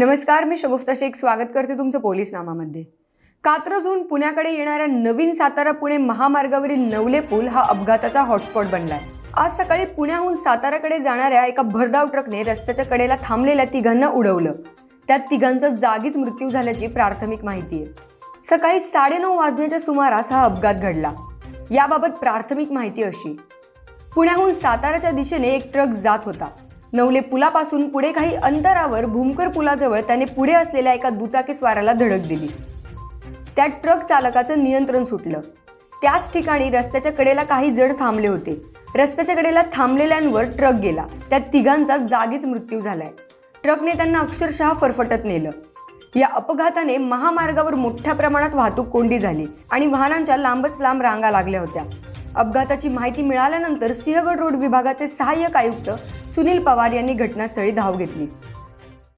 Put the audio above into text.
नमस्कार मी शगुफ्ता शेख. स्वागत करते तुमचं पोलीस नामामध्ये कात्रजहून पुण्याकडे येणाऱ्या नवीन सातारा पुणे महामार्गावरील नवले पूल हा अपघाताचा हॉटस्पॉट बनलाय. आज सकाळी पुण्याहून साताराकडे जाणाऱ्या एका भरधाव ट्रकने रस्त्याच्या कडेला थांबलेल्या तिघांना उडवलं. त्यात तिघांचा जागीच मृत्यू झाल्याची प्राथमिक माहिती आहे. सकाळी साडेनऊ वाजण्याच्या सुमारास हा अपघात घडला. याबाबत प्राथमिक माहिती अशी. पुण्याहून साताराच्या दिशेने एक ट्रक जात होता. नवले पुलापासून पुढे काही अंतरावर भूमकर पुलाजवळ त्याने पुढे असलेल्या एका दुचाकी स्वाराला धडक दिली. त्या ट्रक चालकाचं नियंत्रण सुटलं. त्याच ठिकाणी रस्त्याच्या कडेला काही जण थांबले होते. रस्त्याच्या कडेला थांबलेल्यांवर ट्रक गेला. त्या तिघांचा जागीच मृत्यू झालाय. ट्रकने त्यांना अक्षरशः फरफटत नेलं. या अपघाताने महामार्गावर मोठ्या प्रमाणात वाहतूक कोंडी झाली आणि वाहनांच्या लांबच लांब रांगा लागल्या होत्या. अपघाताची माहिती मिळाल्यानंतर सिंहगड रोड विभागाचे सहाय्यक आयुक्त सुनील पवार यांनी घटनास्थळी धाव घेतली.